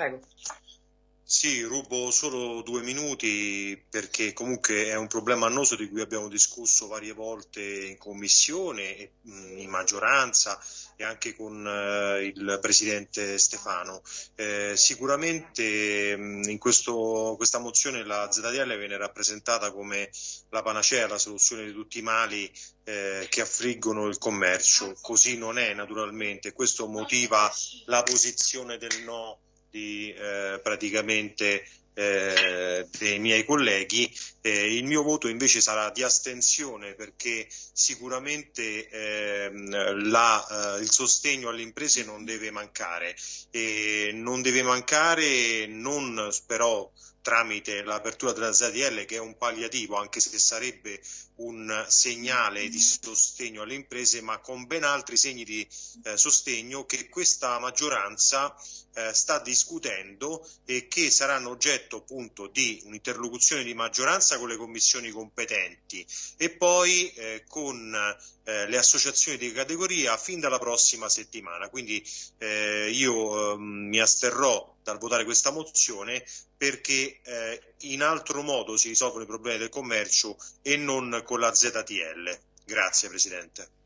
Prego. Sì, rubo solo due minuti perché comunque è un problema annoso di cui abbiamo discusso varie volte in commissione, in maggioranza e anche con eh, il Presidente Stefano. Eh, sicuramente in questo, questa mozione la ZDL viene rappresentata come la panacea, la soluzione di tutti i mali eh, che affliggono il commercio. Così non è naturalmente, questo motiva la posizione del no di eh, praticamente eh, dei miei colleghi, eh, il mio voto invece sarà di astensione perché sicuramente ehm, la, eh, il sostegno alle imprese non deve mancare. E non deve mancare non però tramite l'apertura della ZDL che è un palliativo anche se sarebbe un segnale di sostegno alle imprese ma con ben altri segni di eh, sostegno che questa maggioranza eh, sta discutendo e che saranno oggetto appunto di un'interlocuzione di maggioranza con le commissioni competenti e poi eh, con eh, le associazioni di categoria fin dalla prossima settimana. Quindi eh, io ehm, mi asterrò dal votare questa mozione perché eh, in altro modo si risolvono i problemi del commercio e non con la ZTL. Grazie Presidente.